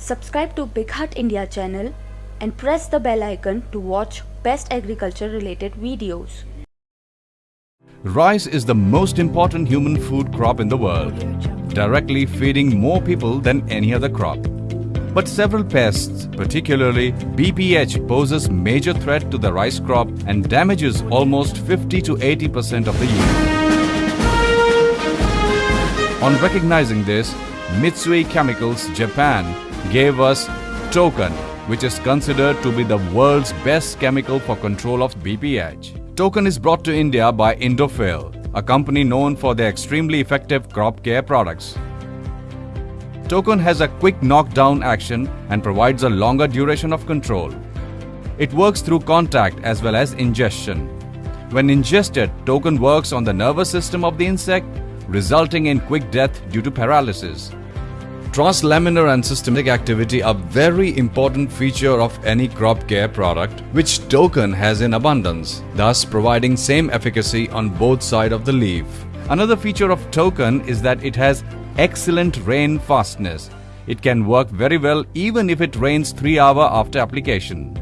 Subscribe to BigHaat India channel and press the bell icon to watch best agriculture related videos. Rice is the most important human food crop in the world, directly feeding more people than any other crop. But several pests, particularly BPH, poses major threat to the rice crop and damages almost 50 to 80% of the yield. On recognizing this, Mitsui Chemicals Japan gave us Token, which is considered to be the world's best chemical for control of BPH. Token is brought to India by Indofil, a company known for their extremely effective crop care products. Token has a quick knockdown action and provides a longer duration of control. It works through contact as well as ingestion. When ingested, Token works on the nervous system of the insect, resulting in quick death due to paralysis. Translaminar and systemic activity are very important feature of any crop care product which Token has in abundance, thus providing same efficacy on both side of the leaf. Another feature of Token is that it has excellent rain fastness. It can work very well even if it rains 3 hour after application.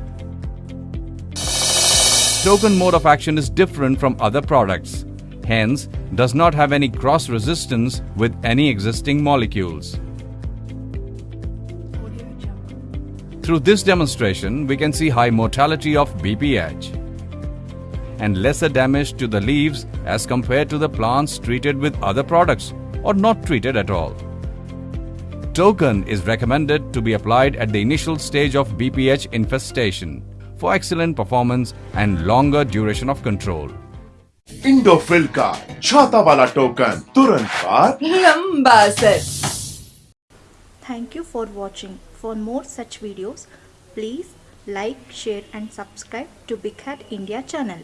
Token mode of action is different from other products, hence does not have any cross resistance with any existing molecules. Through this demonstration, we can see high mortality of BPH and lesser damage to the leaves as compared to the plants treated with other products or not treated at all. Token is recommended to be applied at the initial stage of BPH infestation for excellent performance and longer duration of control. Indofil का छाता वाला token तुरंत बाद लंबा असर Thank you for watching. For more such videos, please like, share and subscribe to BigHaat India channel.